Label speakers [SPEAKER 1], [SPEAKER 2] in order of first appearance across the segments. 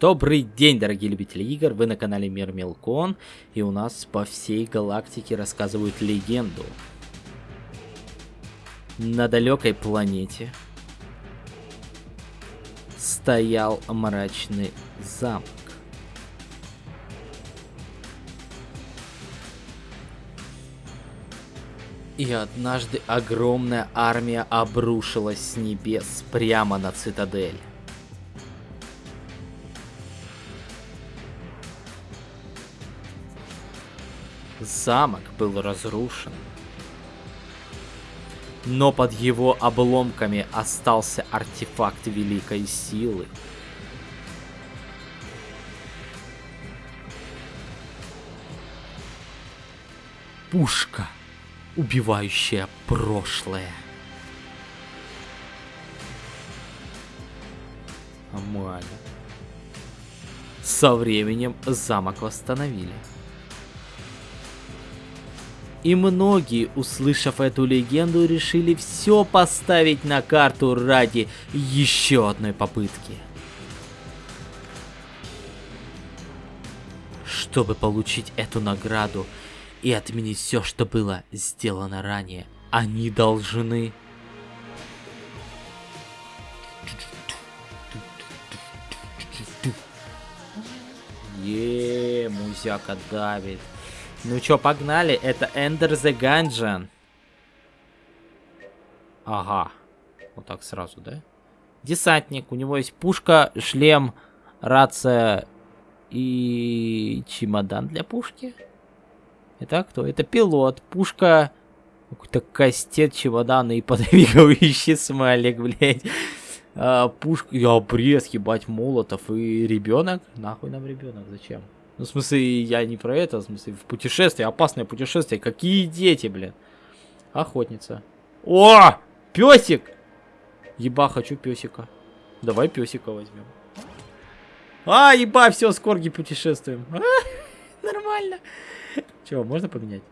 [SPEAKER 1] Добрый день, дорогие любители игр, вы на канале Мир Мелкон, и у нас по всей галактике рассказывают легенду. На далекой планете стоял мрачный замок. И однажды огромная армия обрушилась с небес прямо на цитадель. Замок был разрушен. Но под его обломками остался артефакт великой силы. Пушка, убивающая прошлое. Нормально. Со временем замок восстановили. И многие, услышав эту легенду, решили все поставить на карту ради еще одной попытки. Чтобы получить эту награду и отменить все, что было сделано ранее, они должны... Еее, музяка давит. Ну чё, погнали. Это Ender the Gungeon. Ага. Вот так сразу, да? Десантник. У него есть пушка, шлем, рация и чемодан для пушки. Это кто? Это пилот. Пушка, какой-то кастет, чемодан и подвигающий смайлик, блядь. А, пушка, я обрез, ебать, молотов и ребенок. Нахуй нам ребенок, зачем? Ну, в смысле, я не про это, в смысле, в путешествие, опасное путешествие. Какие дети, блин? Охотница. О! Песик! Еба, хочу песика. Давай песика возьмем. А, еба, все, с корги путешествуем. А, нормально. Чего, можно поменять?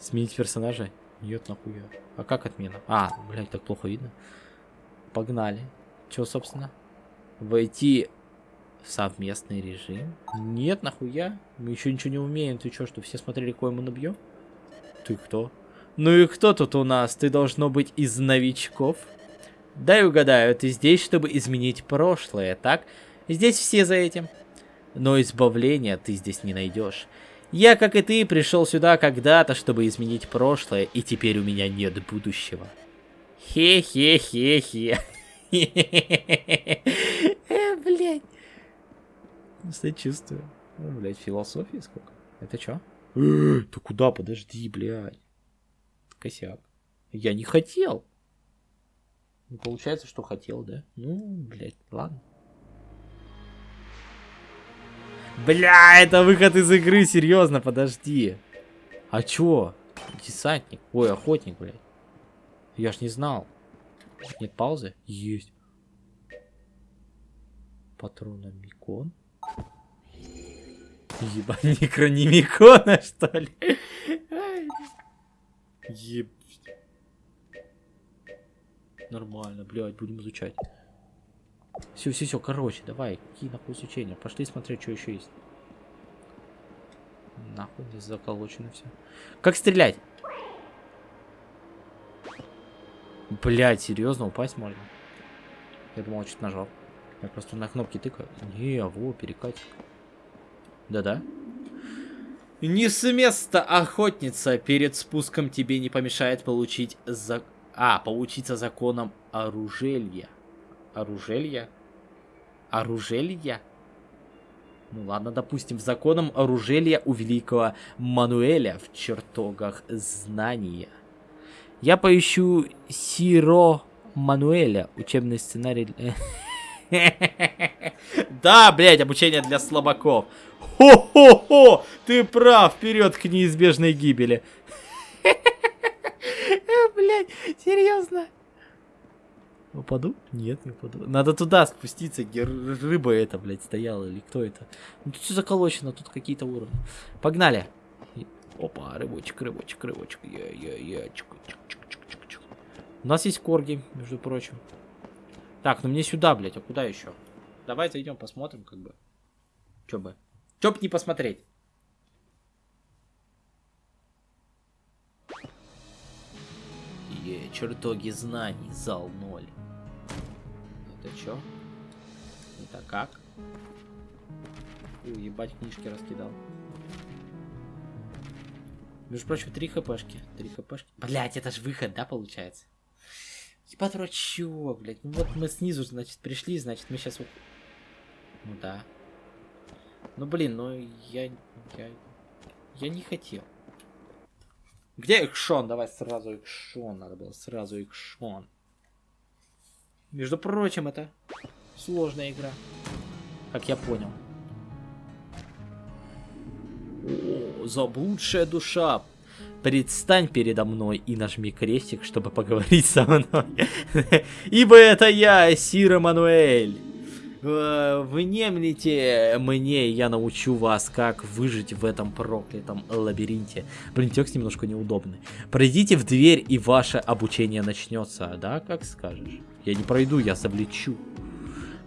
[SPEAKER 1] Сменить персонажа? Нет, нахуя. А как отмена? А, блядь, так плохо видно. Погнали. Чего, собственно? Войти Совместный режим? Нет, нахуя? Мы еще ничего не умеем. Ты что, что все смотрели, кое мы набьем? Ты кто? Ну и кто тут у нас? Ты должно быть из новичков? Дай угадаю, ты здесь, чтобы изменить прошлое, так? Здесь все за этим. Но избавления ты здесь не найдешь. Я, как и ты, пришел сюда когда-то, чтобы изменить прошлое, и теперь у меня нет будущего. Хе-хе-хе-хе. Э, блядь. Сочувствую. Ну, блядь, философии сколько? Это чё? Ты куда? Подожди, блядь. Косяк. Я не хотел. Ну, получается, что хотел, да? Ну, блядь, ладно. Бля, это выход из игры, серьезно, подожди. А чё? Десантник. Ой, охотник, блядь. Я ж не знал. Нет паузы? Есть. Патрономикон. Ебать, некронимикона, что ли? Еб... Нормально, блядь, будем изучать. Все, все, все, короче, давай, какие нахуй изучения. Пошли смотреть, что еще есть. Нахуй здесь заколочено все. Как стрелять? Блять, серьезно, упасть можно? Я думал, что-то нажал. Я просто на кнопки тыкаю. Не, во, перекатик. Да-да. Не с места, охотница. Перед спуском тебе не помешает получить за... А, поучиться законам оружелья. Оружелья? Оружелья? Ну ладно, допустим, законом оружелья у великого Мануэля в чертогах знания. Я поищу Сиро Мануэля, учебный сценарий... Да, блядь, обучение для слабаков. Хо-хо-хо! Ты прав, вперед к неизбежной гибели. Блять, серьезно? Упаду? Нет, не упаду. Надо туда спуститься, где рыба эта, блядь, стояла, или кто это. Ну тут все заколочено, тут какие-то уровни. Погнали. Опа, рыбочек, рыбочек, рыбочек. Я, я, я. У нас есть корги, между прочим. Так, ну мне сюда, блядь, а куда еще? Давай зайдем, посмотрим, как бы. Чё бы? Чё б не посмотреть? Е, чертоги знаний, зал 0. Это чё? Это как? Фу, ебать, книжки раскидал. Между прочим, три хпшки. Три хпшки. Блять, это же выход, да, получается? Ебать, дурачок, блядь. Ну вот мы снизу, значит, пришли, значит, мы сейчас... Ну да. Ну блин, ну я... Я, я не хотел. Где экшон? Давай сразу экшон. Надо было сразу экшон. Между прочим, это сложная игра. Как я понял. О, заблудшая душа. Предстань передо мной и нажми крестик, чтобы поговорить со мной. Ибо это я, Сир Мануэль. Э, внемлите мне, я научу вас, как выжить в этом проклятом лабиринте. Блин, текст немножко неудобный. Пройдите в дверь, и ваше обучение начнется. Да, как скажешь. Я не пройду, я завлечу.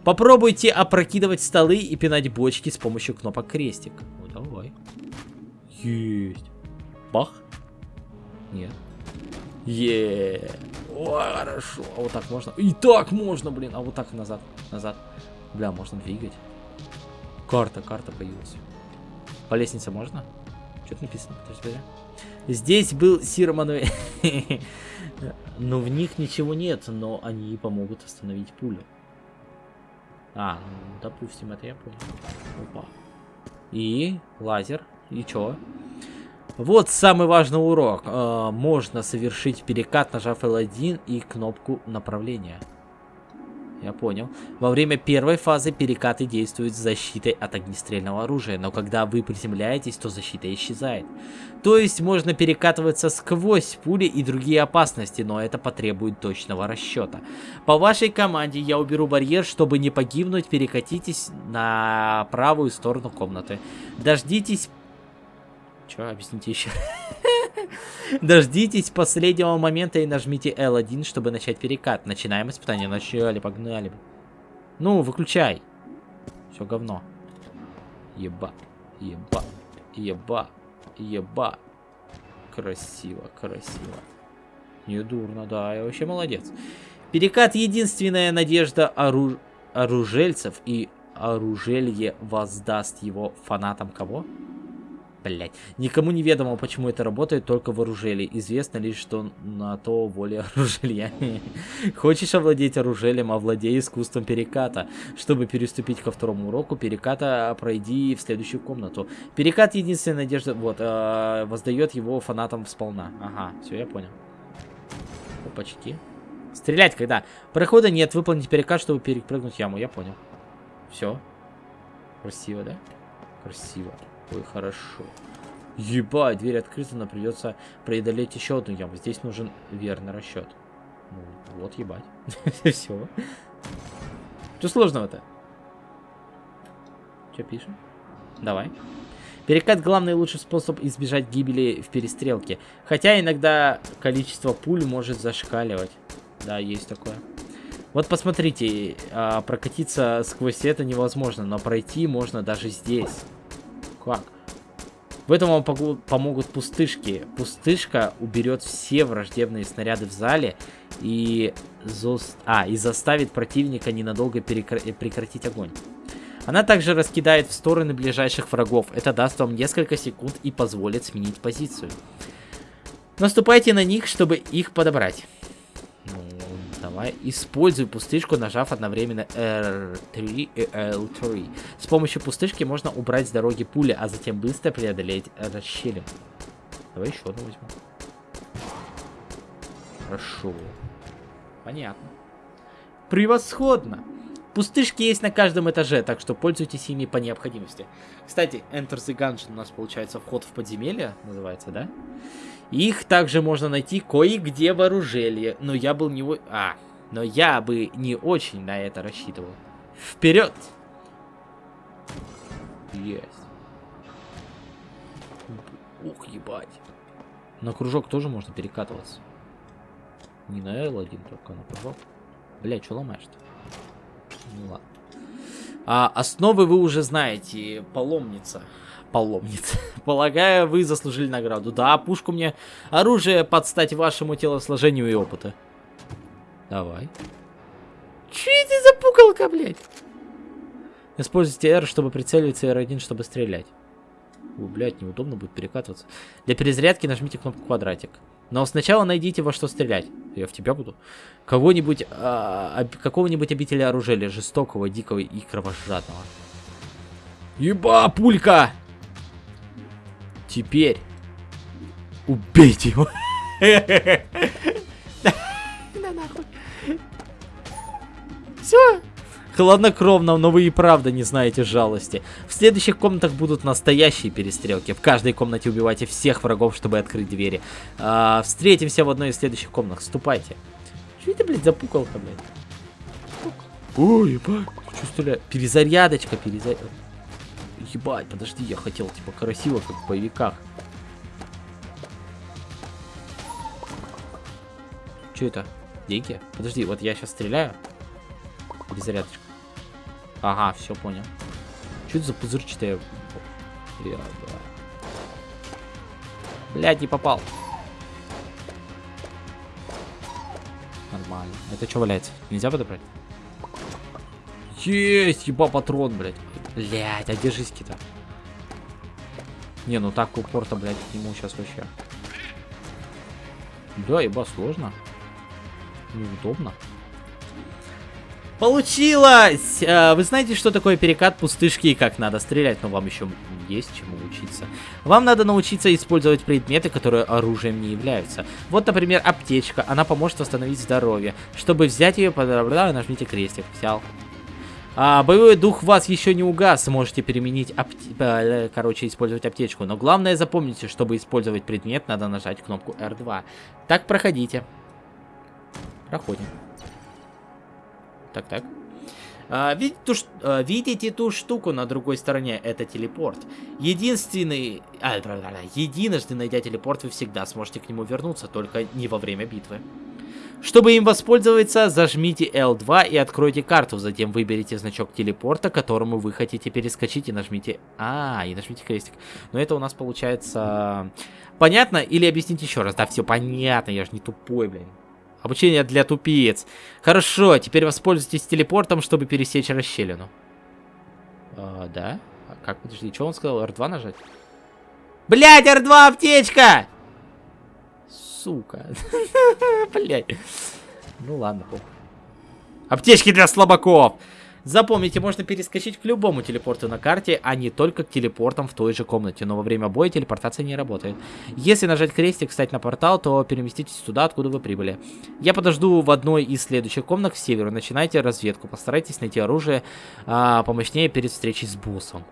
[SPEAKER 1] Попробуйте опрокидывать столы и пинать бочки с помощью кнопок крестик. Ну, давай. Есть. Бах. Нет. Е. О, хорошо. А вот так можно? И так можно, блин. А вот так назад. Назад. Бля, можно двигать. Карта, карта появилась. По лестнице можно? Что-то написано. Подожди, Здесь был Сир но в них ничего нет, но они помогут остановить пулю. А, ну, допустим, это я понял. Опа. И лазер. И чё? Вот самый важный урок. Э, можно совершить перекат, нажав L1 и кнопку направления. Я понял. Во время первой фазы перекаты действуют с защитой от огнестрельного оружия, но когда вы приземляетесь, то защита исчезает. То есть можно перекатываться сквозь пули и другие опасности, но это потребует точного расчета. По вашей команде я уберу барьер, чтобы не погибнуть, перекатитесь на правую сторону комнаты. Дождитесь Че, объясните еще? Дождитесь последнего момента и нажмите L1, чтобы начать перекат. Начинаем испытание. Начали, погнали. Ну, выключай. Все говно. Еба, еба, еба, еба. Красиво, красиво. Не дурно, да, я вообще молодец. Перекат единственная надежда оруж... оружельцев и оружелье воздаст его фанатам кого? Блять. Никому не ведомо, почему это работает только в оружеле. Известно лишь, что на то воля оружелья. Хочешь овладеть оружелем, овладей искусством переката. Чтобы переступить ко второму уроку переката, пройди в следующую комнату. Перекат единственная надежда, вот, э, воздает его фанатам сполна. Ага, все, я понял. Опачки. Стрелять когда? Прохода нет, выполнить перекат, чтобы перепрыгнуть яму, я понял. Все. Красиво, да? Красиво. Ой, хорошо. Ебать, дверь открыта, но придется преодолеть еще одну яму. Здесь нужен верный расчет. Ну, вот ебать. Все. Что сложного-то? Что пишем? Давай. Перекат главный лучший способ избежать гибели в перестрелке. Хотя иногда количество пуль может зашкаливать. Да, есть такое. Вот посмотрите, а, прокатиться сквозь это невозможно, но пройти можно даже здесь. Как? В этом вам помогут пустышки. Пустышка уберет все враждебные снаряды в зале и, зост... а, и заставит противника ненадолго перекр... прекратить огонь. Она также раскидает в стороны ближайших врагов. Это даст вам несколько секунд и позволит сменить позицию. Наступайте на них, чтобы их подобрать. Давай. Используй пустышку, нажав одновременно R3 и L3. С помощью пустышки можно убрать с дороги пули, а затем быстро преодолеть расщелину. Давай еще одну возьму. Хорошо. Понятно. Превосходно. Пустышки есть на каждом этаже, так что пользуйтесь ими по необходимости. Кстати, Enter the Gungeon у нас получается вход в подземелье, называется, да? Их также можно найти кое-где в оружелье, но я был не... А, но я бы не очень на это рассчитывал. Вперед! Есть. Ух, ебать. На кружок тоже можно перекатываться. Не на L1, только на кружок. Бля, что ломаешь-то? Ну ладно. А основы вы уже знаете. Паломница. Паломница. Полагаю, вы заслужили награду. Да, пушку мне оружие под стать вашему телосложению и опыту. Давай. Че это за пукалка, блядь? Используйте R, чтобы прицеливаться, и R1, чтобы стрелять. О, блядь, неудобно будет перекатываться. Для перезарядки нажмите кнопку квадратик. Но сначала найдите во что стрелять. Я в тебя буду. Кого-нибудь, а, какого-нибудь обителя оружия, жестокого, дикого и кровожадного. Еба, пулька! Теперь убейте его. Все. Хладнокровно, но вы и правда не знаете жалости. В следующих комнатах будут настоящие перестрелки. В каждой комнате убивайте всех врагов, чтобы открыть двери. А, встретимся в одной из следующих комнат. Ступайте. Что это, блядь, за пукалка, блядь? Ой, ебать. Стреляю? Перезарядочка, перезарядочка. Ебать, подожди, я хотел, типа, красиво, как в боевиках. Что это? Деньги? Подожди, вот я сейчас стреляю. Перезарядочка. Ага, все понял. Что это за пузырчатая? Блядь, не попал. Нормально. Это что валяется? Нельзя подобрать? Есть, еба патрон, блядь. Блядь, а держись-ки-то. Не, ну так упор-то, блядь, ему сейчас вообще. Да, еба сложно. Неудобно. Получилось! А, вы знаете, что такое перекат пустышки и как надо стрелять, но вам еще есть чему учиться. Вам надо научиться использовать предметы, которые оружием не являются. Вот, например, аптечка. Она поможет восстановить здоровье. Чтобы взять ее, нажмите крестик. Взял. А, боевой дух вас еще не угас, можете переменить, апте... Э, короче, использовать аптечку. Но главное запомните, чтобы использовать предмет, надо нажать кнопку R2. Так, проходите. Проходим. Так, так. А, видите, ту, а, видите ту штуку на другой стороне? Это телепорт. Единственный... А, единожды найдя телепорт, вы всегда сможете к нему вернуться, только не во время битвы. Чтобы им воспользоваться, зажмите L2 и откройте карту. Затем выберите значок телепорта, к которому вы хотите перескочить и нажмите... А, и нажмите крестик. Но это у нас получается... Понятно? Или объясните еще раз? Да, все понятно, я же не тупой, блин. Обучение для тупиц. Хорошо, теперь воспользуйтесь телепортом, чтобы пересечь расщелину. А, да? А как, подожди, что он сказал? R2 нажать? Блять, R2 аптечка! Сука. Блять. Ну ладно, похуй. Аптечки для слабаков! Запомните, можно перескочить к любому телепорту на карте, а не только к телепортам в той же комнате. Но во время боя телепортация не работает. Если нажать крестик, встать на портал, то переместитесь туда, откуда вы прибыли. Я подожду в одной из следующих комнат к северу. Начинайте разведку. Постарайтесь найти оружие а, помощнее перед встречей с боссом.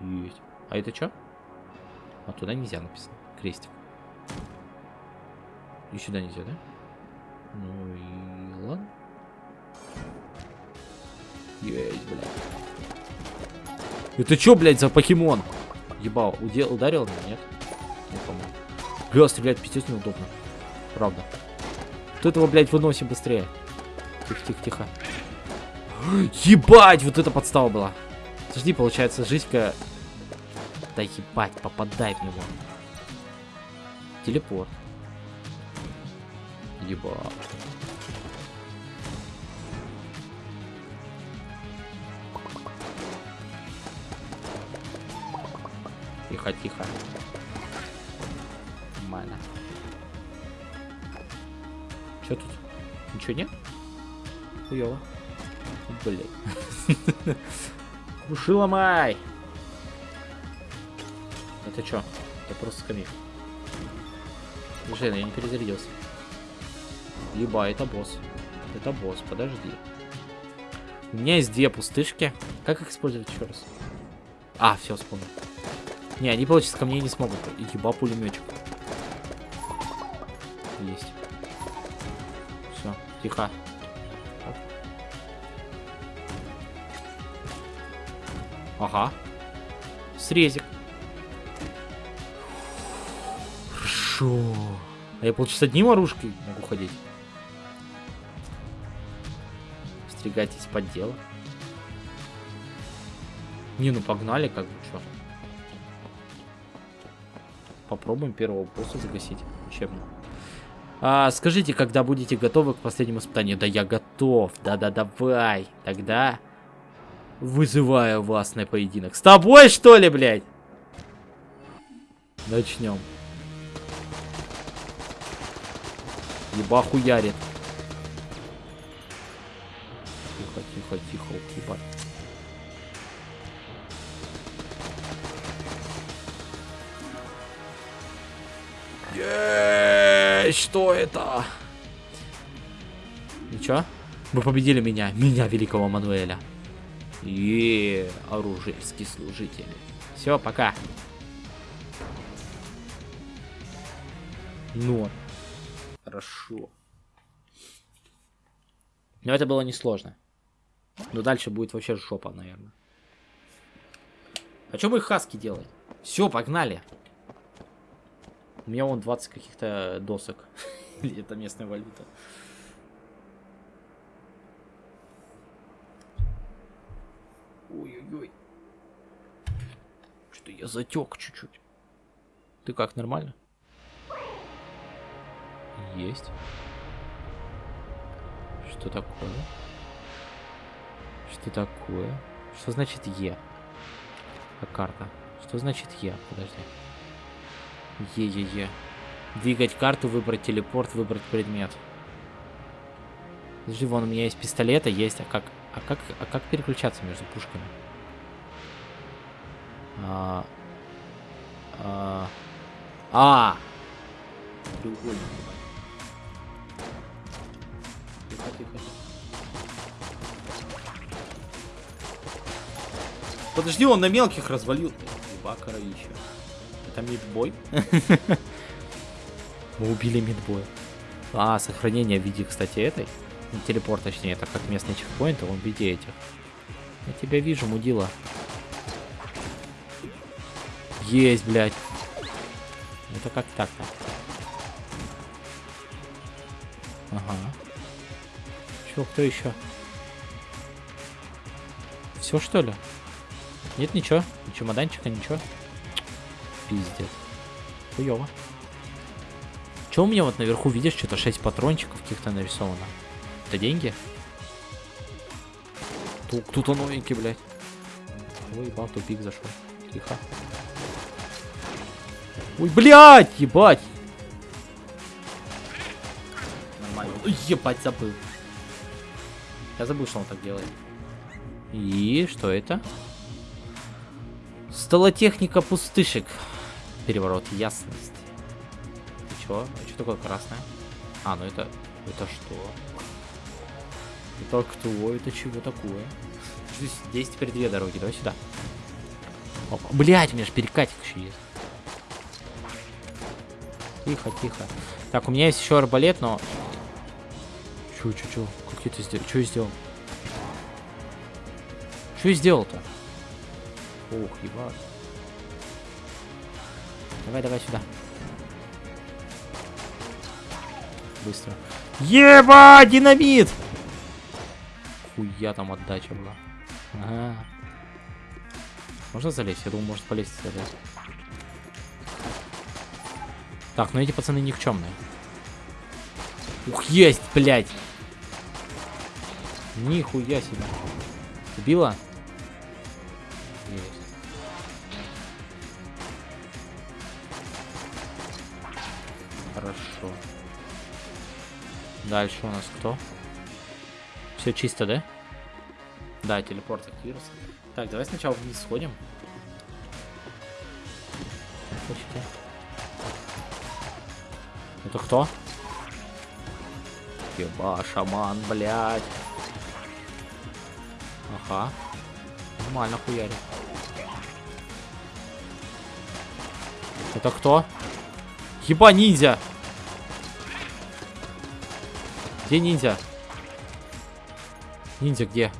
[SPEAKER 1] Есть. А это что? А туда нельзя написано. Крестик. И сюда нельзя, да? Ну и ладно. Есть, блядь. Это что, блядь, за покемон? Ебал, удел, ударил меня, нет? Не помню. Бля, стрелять пиздец неудобно. Правда. Тут его, блядь, выносим быстрее. Тихо, тихо, тихо. Ебать, вот это подстава была. Подожди, получается, жизнька... Да ебать, попадай в него. Телепорт. Ебать. Тихо, тихо. Нормально. Что тут? Ничего нет? Хуёво. Блять. Уши ломай! Это что? Это просто скамейка. Жена, я не перезарядился. Еба, это босс. Это босс, подожди. У меня есть две пустышки. Как их использовать еще раз? А, все, вспомнил. Не, они, получится, ко мне не смогут. Еба пулеметчик. Есть. Все, тихо. Ага. Срезик. Хорошо. А я, получится, одним оружкой могу ходить. Стригайтесь под дело. Не, ну погнали, как бы, что. Попробуем первого босса загасить. Учебно. А, скажите, когда будете готовы к последнему испытанию? Да я готов. Да-да, давай. Тогда вызываю вас на поединок. С тобой, что ли, блядь? Начнем. Еба Тихо, ебать. Что это? Ничего? Вы победили меня, меня, великого Мануэля. И оружейский служитель. Все, пока. Ну, хорошо. Но это было несложно. Но дальше будет вообще жопа, наверное. А что мы хаски делаем? Все, погнали. У меня вон 20 каких-то досок. Или это местная валюта. Ой-ой-ой. Что-то я затек чуть-чуть. Ты как, нормально? Есть. Что такое? Что такое? Что значит Е? А карта? Что значит Е? Подожди. Е-е-е. Двигать карту, выбрать телепорт, выбрать предмет. Подожди, вон у меня есть пистолета, есть. А как, а как, а как переключаться между пушками? А, а, а. Треугольник. Тихо, тихо. Подожди, он на мелких развалил. Еба, коровища. Это мидбой? Мы убили мидбоя. А, сохранение в виде, кстати, этой. Телепорт, точнее, это как местный чекпоинт, а он в виде этих. Я тебя вижу, мудила. Есть, блядь. Это как так-то? Ага. Чё, кто еще? Все что ли? Нет, ничего. Ни чемоданчика, ничего. Пиздец. Хуёво. Че у меня вот наверху, видишь, что-то 6 патрончиков каких-то нарисовано? Это деньги? Тут кто-то новенький, блядь. Ой, ебал, тупик зашел. Тихо. Ой, блядь, ебать. Нормально. Ой, ебать, забыл. Я забыл, что он так делает. И что это? Столотехника пустышек. Переворот ясности. И чё? А что такое красное? А, ну это... Это что? Это кто? Это чего такое? Здесь, теперь две дороги. Давай сюда. Опа. Блять, у меня же перекатик еще есть. Тихо, тихо. Так, у меня есть еще арбалет, но... Чё, чё, чё? Как я это сделал? Чё я сделал? Что я сделал-то? Ух, ебать. Давай, давай сюда. Быстро. Еба, динамит! Хуя там отдача была. Ага. Можно залезть? Я думал, может полезть залезть. Так, ну эти пацаны никчемные. Ух, есть, блядь! Нихуя себе. Убила? Дальше у нас кто? Все чисто, да? Да, телепорт активировался. Так, давай сначала вниз сходим. Это кто? Еба, шаман, блядь. Ага. Нормально хуярит. Это кто? Еба, ниндзя! Где ниндзя? Ниндзя где?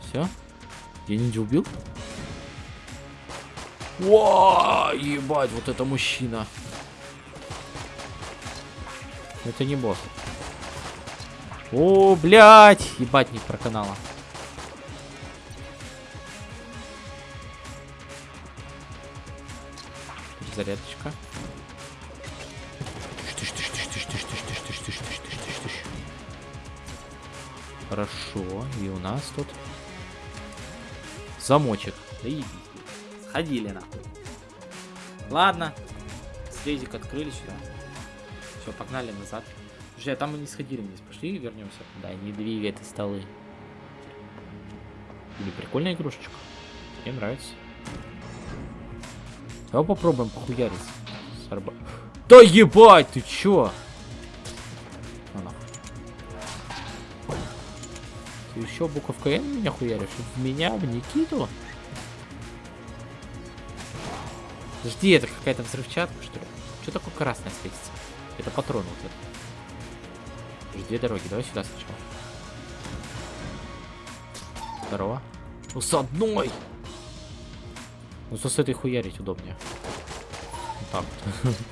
[SPEAKER 1] Все? Я ниндзя убил? О, ебать, вот это мужчина. Это не босс. О, блядь, ебать не проканала. Зарядочка. Хорошо. И у нас тут замочек. Да иди. Сходили нахуй. Ладно. Слезик открыли сюда. Все, погнали назад. Слушай, а там мы не сходили вниз. Пошли и вернемся. Да, не двигай столы. Или прикольная игрушечка. Мне нравится. Давай попробуем похуярить. С арба... Да ебать, ты чё? Еще буковка Н меня хуяришь? В меня, в Никиту? Жди, это какая-то взрывчатка, что ли? Что такое красное светится? Это патрон вот этот. Жди дороги, давай сюда сначала. Здорово. Ну с одной! Ну с этой хуярить удобнее. Вот так вот.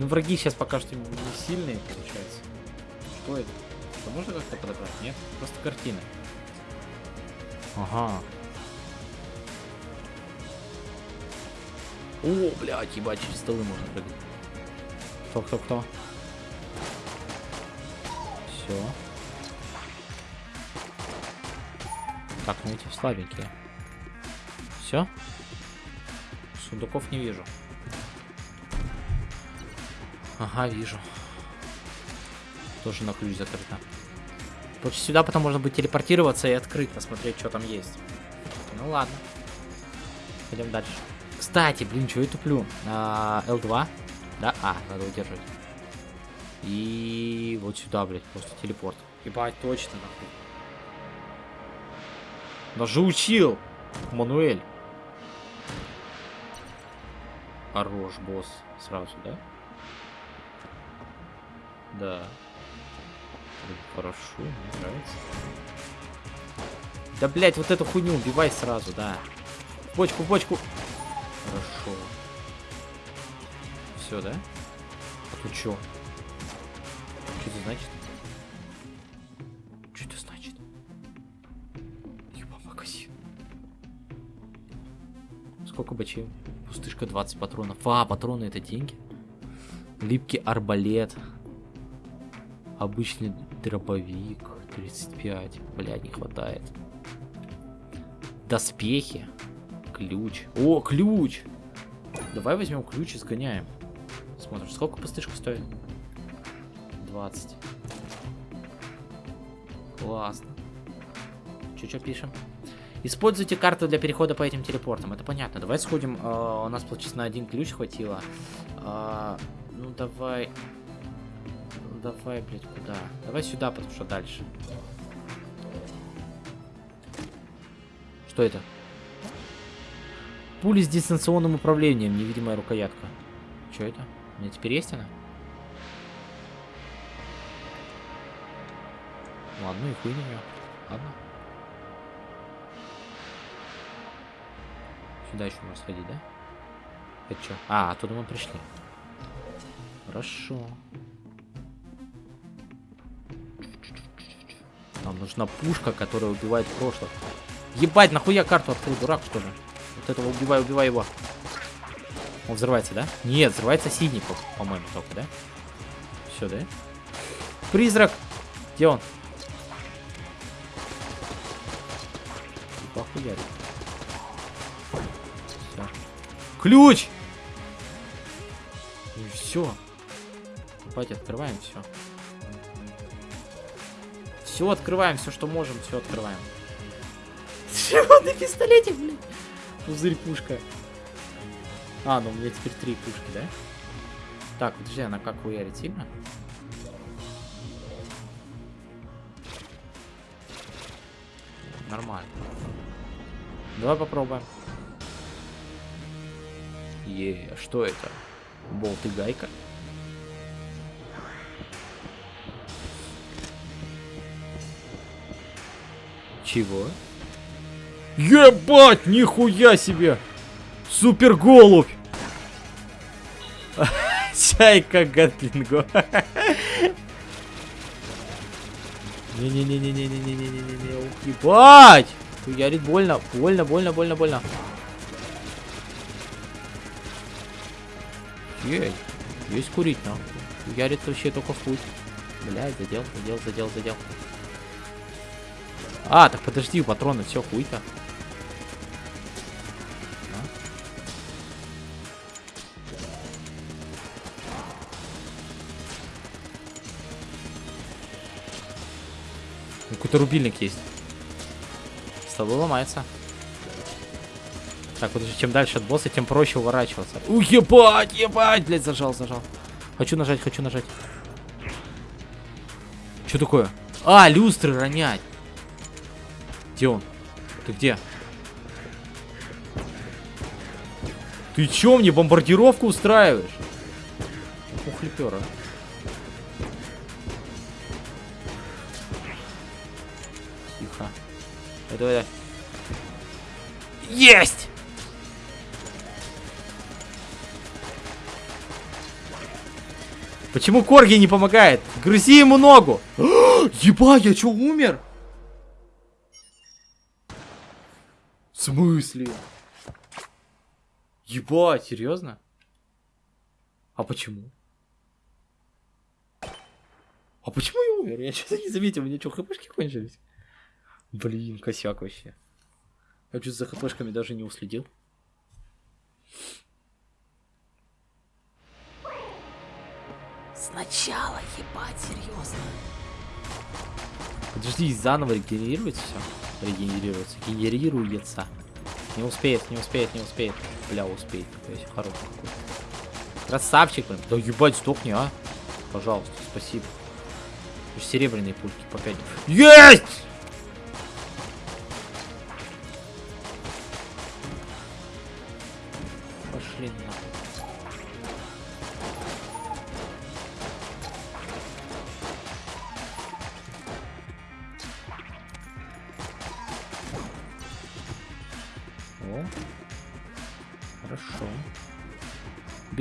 [SPEAKER 1] Ну враги сейчас пока что не сильные, получается. Что это? Это можно как-то подобрать? Нет? Просто картина. Ага. О, блядь, ебать, через столы можно прыгать. Кто, кто, кто? Все. Так, ну эти слабенькие. Все? Сундуков не вижу. Ага, вижу. Тоже на ключ закрыто. Короче, сюда потом можно будет телепортироваться и открыть, посмотреть, что там есть. Ну ладно. Пойдем дальше. Кстати, блин, что я туплю? А, L2? Да? А, надо удерживать. И вот сюда, блядь, просто телепорт. Ебать, точно, нахуй. Даже учил! Мануэль. Хорош, босс. Сразу, да? Да. Хорошо, мне нравится. Да, блять, вот эту хуйню убивай сразу, да. В бочку, в бочку. Хорошо. Все, да? А тут что? Что это значит? Что это значит? Еба магазин. Сколько бачей? Пустышка 20 патронов. А, патроны это деньги? Липкий арбалет. Обычный дробовик. 35. Бля, не хватает. Доспехи. Ключ. О, ключ! Давай возьмем ключ и сгоняем. Смотрим, сколько пустышка стоит? 20. Классно. Че-че пишем? Используйте карту для перехода по этим телепортам. Это понятно. Давай сходим. Э, у нас, получается, на один ключ хватило. Э, ну, давай... Ну, давай, блядь, куда? Давай сюда, потому что дальше. Что это? Пули с дистанционным управлением. Невидимая рукоятка. Что это? У меня теперь есть она? Ладно, и хуй на нее. Ладно. Сюда еще можно сходить, да? Это что? А, оттуда мы пришли. Хорошо. Нам нужна пушка, которая убивает прошлое. Ебать, нахуя карту открыл, дурак, что ли? Вот этого убивай, убивай его. Он взрывается, да? Нет, взрывается синий, по-моему, по только, да? Все, да? Призрак! Где он? Похуярит. Все. Ключ! И все. Давайте открываем все. Все открываем, все, что можем, все открываем. Чего на пистолете, блин? Пузырь пушка. А, ну у меня теперь три пушки, да? Так, подожди, она как хуярит сильно? Нормально. Давай попробуем. Е, что это? Болт и гайка? Чего? Ебать, нихуя себе! Супер голубь! Чайка Гатлинго. Не-не-не-не-не-не-не-не-не-не. Ух, ебать! Ярит больно. Больно, больно, больно, больно. Ей, есть курить, но. Ярит вообще только в путь. Блядь, задел, задел, задел, задел. А, так подожди, патроны, все, хуй-то. Ну, Какой-то рубильник есть. Столы ломается. Так, вот чем дальше от босса, тем проще уворачиваться. У, ебать, ебать, блядь, зажал, зажал. Хочу нажать, хочу нажать. Что такое? А, люстры ронять. Где он? Ты где? Ты чё мне бомбардировку устраиваешь? Ух, лепера. Тихо. Давай, давай. Есть! Почему Корги не помогает? Грызи ему ногу! Ебать, я чё, умер? Смысле? Ебать, серьезно? А почему? А почему я умер? Я что-то не заметил, у меня что, хпшки кончились? Блин, косяк вообще. Я что за хпшками даже не уследил. Сначала, ебать, серьезно. Подожди, заново регенерируется все? Регенерируется. Генерируется. Не успеет, не успеет, не успеет. Бля, успеет. Какой я хороший какой. Красавчик, блин. Да ебать, сдохни, а. Пожалуйста, спасибо. Серебряные пульки по 5. Есть!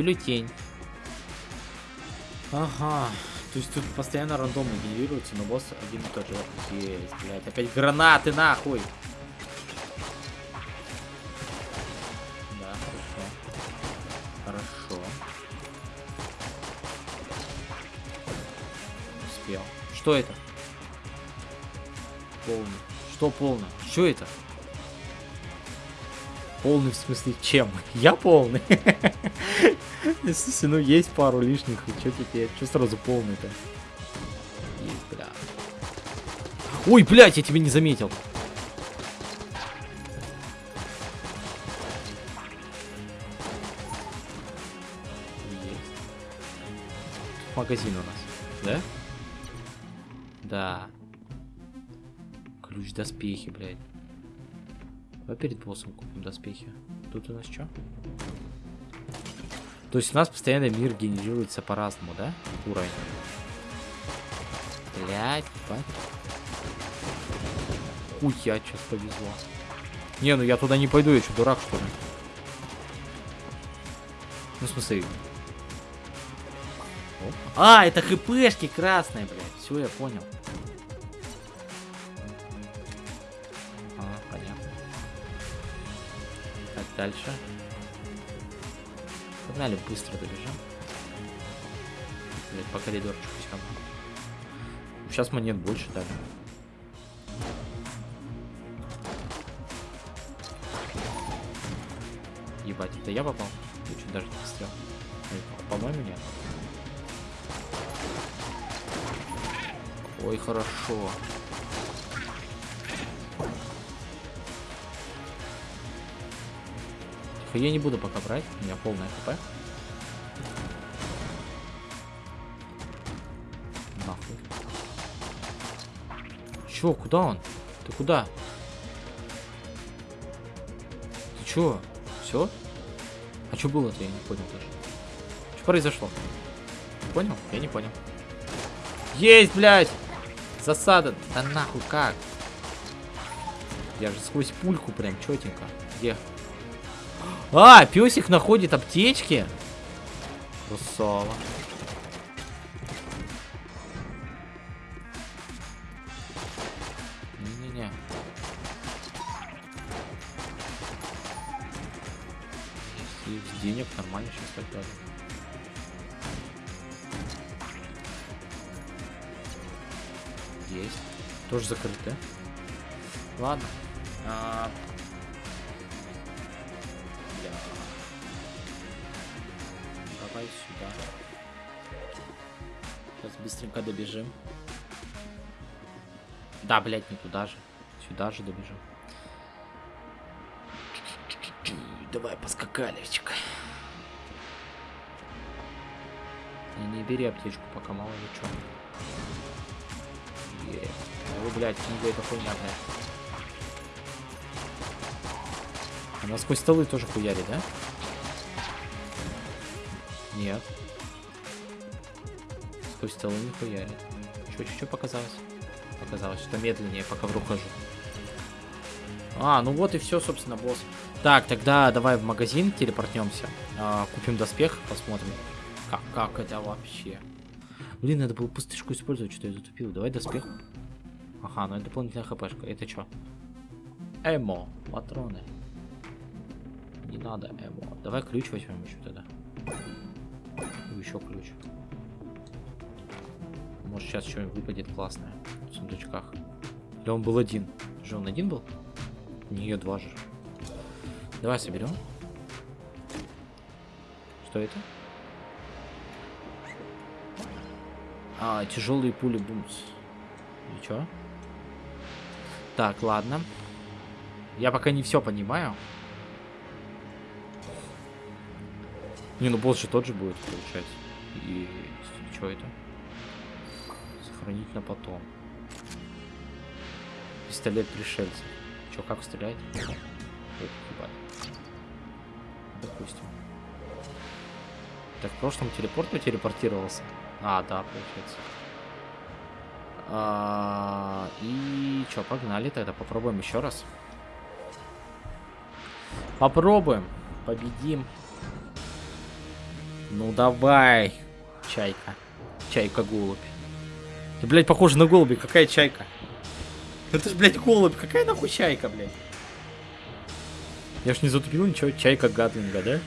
[SPEAKER 1] Бюллетень. Ага. То есть тут постоянно рандомно генерируется, но босс один и тот же. Есть, блядь. Опять гранаты, нахуй. Да, хорошо. Хорошо. Успел. Что это? Полный. Что полный? Что это? Полный в смысле чем? Я полный. Если ну есть пару лишних, и что теперь? Что сразу полный-то? Бля. Ой, блядь, я тебя не заметил. Есть. Магазин у нас, да? Да. Ключ доспехи, блядь. Давай перед боссом купим доспехи. Тут у нас что? То есть у нас постоянно мир генерируется по-разному, да? Уровень. Блять, ебать. Хуя, сейчас повезло. Не, ну я туда не пойду, я что, дурак, что ли? Ну, в смысле... Оп. А, это хпшки красные, блядь. Все, я понял. Дальше. Погнали, быстро добежим. Блять, по коридорчику все Сейчас монет больше дали. Ебать, это я попал? Я чуть даже не пострел. По-моему, нет. Ой, хорошо. Я не буду пока брать, у меня полная хп. Нахуй. Чё, куда он? Ты куда? Ты чё? Все? А что было-то, я не понял даже. Что произошло? Понял? Я не понял. Есть, блядь! Засада. Да нахуй как? Я же сквозь пульку прям четенько. Где? А, песик находит аптечки. Красава. Не-не-не. Денег нормально сейчас так даже. Есть. Тоже закрыто. Ладно. А -а -а. Быстренько добежим. Да, блядь, не туда же. Сюда же добежим. Давай поскакалечка. Не, не бери аптечку, пока мало ли что. Е. Ой, блядь, книга это хуйня, блядь. Она сквозь столы тоже хуярит, да? Нет. Сквозь столы не хуярит. Чё, чё, чё показалось? Показалось, что медленнее, пока в руку хожу. А, ну вот и все, собственно, босс. Так, тогда давай в магазин телепортнемся. А, купим доспех, посмотрим. Как, как это вообще? Блин, надо было пустышку использовать, что я затупил. Давай доспех. Ага, ну это дополнительная хпшка. Это что? Эмо, патроны. Не надо эмо. Давай ключ возьмем еще тогда. Еще ключ. Может сейчас что-нибудь выпадет классное в сундучках. Или он был один? Же он один был? Не, два же. Давай соберем. Что это? А, тяжелые пули бумс. И чё? Так, ладно. Я пока не все понимаю. Не, ну босс же тот же будет, получается. И что это? Сохранить на потом. Пистолет пришельцев. Че, как стрелять? Допустим. Так, в прошлом телепорт телепортировался. А, да, получается. А, и что, погнали тогда, попробуем еще раз. Попробуем, победим. Ну давай, чайка. Чайка-голубь. Ты, блядь, похоже на голуби, какая чайка? Это ж, блядь, голубь, какая нахуй чайка, блядь? Я ж не затупил ничего, чайка Гатлинга, да?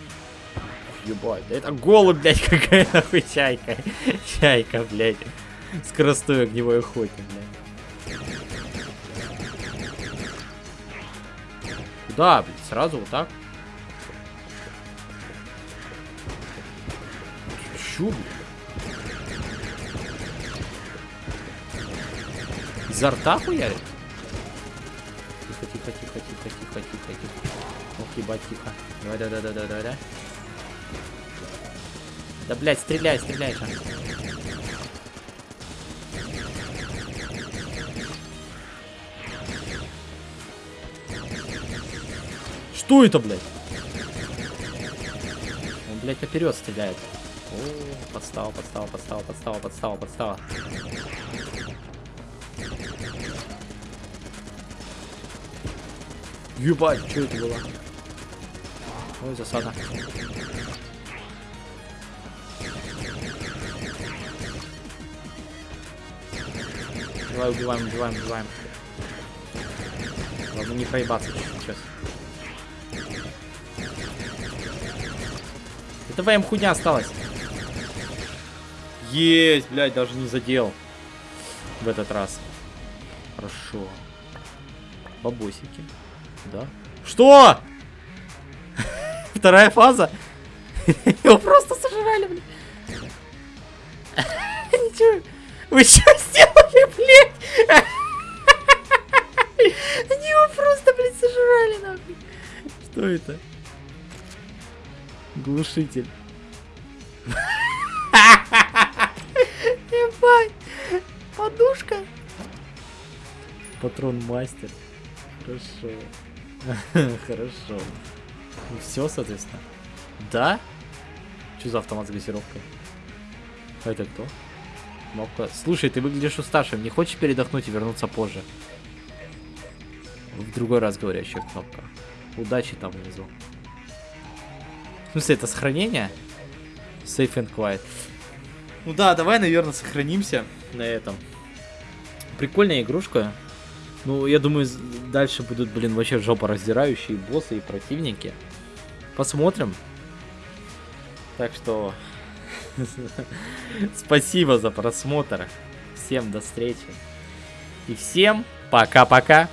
[SPEAKER 1] Ебать, да это голубь, блядь, какая нахуй чайка. Чайка, блядь. Скоростой огневой охотник, блядь. Куда, блядь, сразу вот так? Чё, блядь? Изо рта хуярит? Тихо, тихо, тихо, тихо, тихо, тихо, тихо. Ох, ебать, тихо. Давай, давай, давай, давай, давай. Да, блядь, стреляй, стреляй же. Что это, блядь? Он, блядь, наперед стреляет. О, подстава, подстава, подстава, подстава, подстава, подстава. Ебать, что это было? Ой, засада. Давай убиваем, убиваем, убиваем. Ладно, не проебаться сейчас. Это ВМ хуйня осталась. Есть, блядь, даже не задел. В этот раз. Хорошо. Бабосики. Да. Что? Вторая фаза? Его просто сожрали. Ничего. Вы что сделали, блядь? Они его просто, блядь, сожрали, нахуй. Что это? Глушитель. Ебать. Подушка. Патрон мастер. Хорошо. Хорошо. Ну все, соответственно. Да? Что за автомат с газировкой? А это кто? Кнопка. Слушай, ты выглядишь уставшим. Не хочешь передохнуть и вернуться позже? В другой раз говорящая кнопка. Удачи там внизу. В смысле, это сохранение? Safe and quiet. Ну да, давай, наверное, сохранимся на этом. Прикольная игрушка. Ну, я думаю, дальше будут, блин, вообще жопа раздирающие боссы и противники. Посмотрим. Так что... Спасибо за просмотр. Всем до встречи. И всем пока-пока.